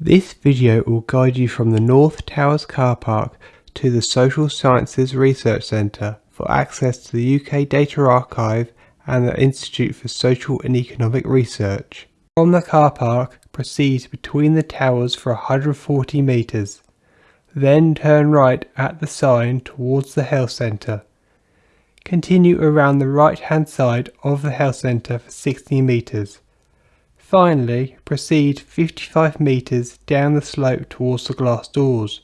This video will guide you from the North Towers car park to the Social Sciences Research Centre for access to the UK Data Archive and the Institute for Social and Economic Research. From the car park, proceed between the towers for 140 metres. Then turn right at the sign towards the health centre. Continue around the right hand side of the health centre for 60 metres. Finally, proceed 55 metres down the slope towards the glass doors.